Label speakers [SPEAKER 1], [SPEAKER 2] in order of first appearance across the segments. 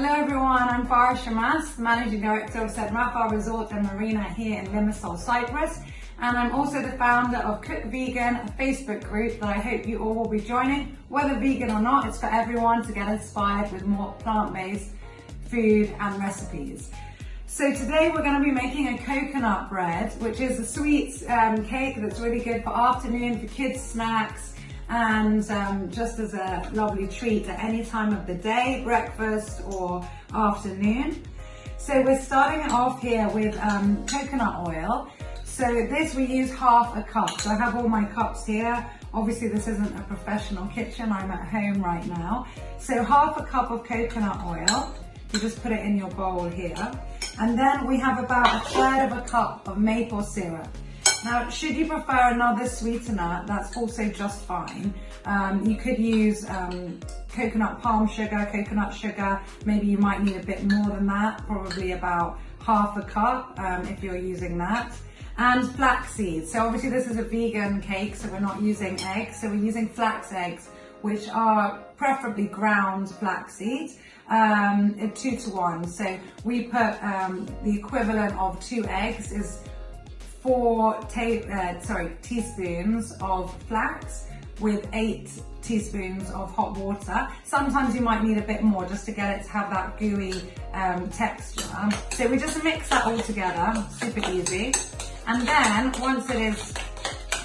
[SPEAKER 1] Hello everyone, I'm Farah Shamas, Managing Director of St. Resort and Marina here in Limassol, Cyprus. And I'm also the founder of Cook Vegan, a Facebook group that I hope you all will be joining. Whether vegan or not, it's for everyone to get inspired with more plant-based food and recipes. So today we're going to be making a coconut bread, which is a sweet um, cake that's really good for afternoon, for kids snacks, and um, just as a lovely treat at any time of the day, breakfast or afternoon. So we're starting it off here with um, coconut oil. So this we use half a cup. So I have all my cups here. Obviously this isn't a professional kitchen, I'm at home right now. So half a cup of coconut oil, you just put it in your bowl here. And then we have about a third of a cup of maple syrup. Now, should you prefer another sweetener, that's also just fine. Um, you could use um, coconut palm sugar, coconut sugar. Maybe you might need a bit more than that, probably about half a cup um, if you're using that. And flax seeds. So obviously this is a vegan cake, so we're not using eggs. So we're using flax eggs, which are preferably ground flax seeds, um, two to one. So we put um, the equivalent of two eggs is four uh, sorry, teaspoons of flax with eight teaspoons of hot water. Sometimes you might need a bit more just to get it to have that gooey um, texture. So we just mix that all together, super easy. And then once it is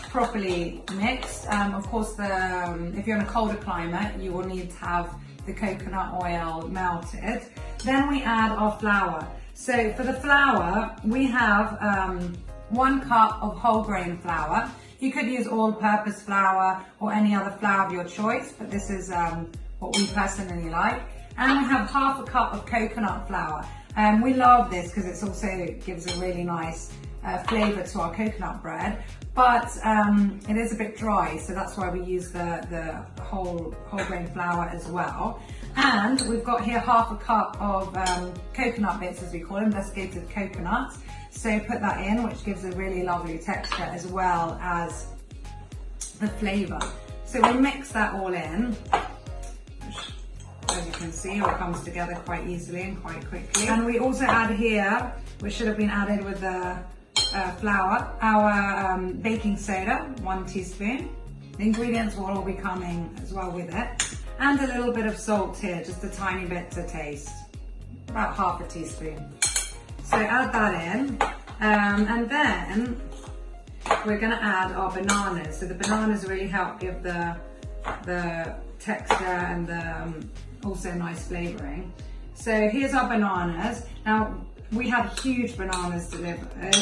[SPEAKER 1] properly mixed, um, of course, the, um, if you're in a colder climate, you will need to have the coconut oil melted. Then we add our flour. So for the flour, we have um, one cup of whole grain flour. You could use all-purpose flour or any other flour of your choice, but this is um, what we personally like. And we have half a cup of coconut flour. Um, we love this because it also gives a really nice uh, flavour to our coconut bread, but um, it is a bit dry, so that's why we use the, the whole, whole grain flour as well. And we've got here half a cup of um, coconut bits, as we call them, desiccated coconuts. So put that in, which gives a really lovely texture as well as the flavour. So we mix that all in. As you can see, all comes together quite easily and quite quickly. And we also add here, which should have been added with the uh, flour, our um, baking soda, one teaspoon. The ingredients will all be coming as well with it. And a little bit of salt here, just a tiny bit to taste. About half a teaspoon. So add that in. Um, and then we're gonna add our bananas. So the bananas really help give the, the texture and the, um, also nice flavoring. So here's our bananas. Now we have huge bananas delivered,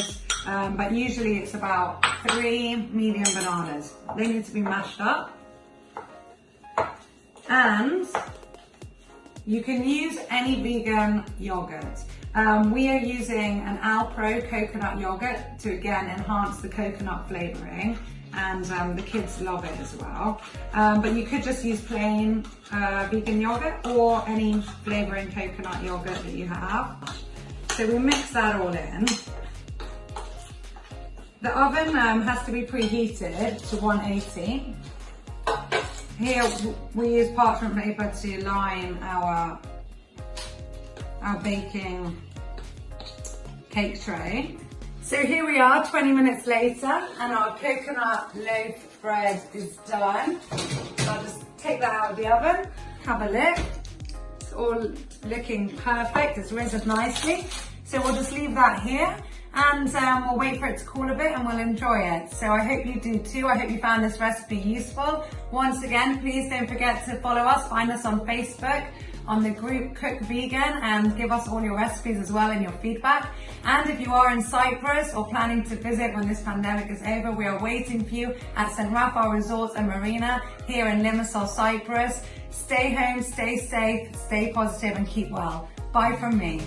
[SPEAKER 1] um, but usually it's about three medium bananas. They need to be mashed up. And you can use any vegan yogurt. Um, we are using an Alpro coconut yogurt to again enhance the coconut flavouring and um, the kids love it as well. Um, but you could just use plain uh, vegan yogurt or any flavouring coconut yogurt that you have. So we mix that all in. The oven um, has to be preheated to 180. Here we use parchment paper to line our our baking cake tray. So here we are 20 minutes later and our coconut loaf bread is done. So I'll just take that out of the oven, have a look. It's all looking perfect, it's risen nicely. So we'll just leave that here and um, we'll wait for it to cool a bit and we'll enjoy it. So I hope you do too. I hope you found this recipe useful. Once again, please don't forget to follow us, find us on Facebook on the group Cook Vegan and give us all your recipes as well and your feedback. And if you are in Cyprus or planning to visit when this pandemic is over, we are waiting for you at St. Raphael Resorts and Marina here in Limassol, Cyprus. Stay home, stay safe, stay positive and keep well. Bye from me.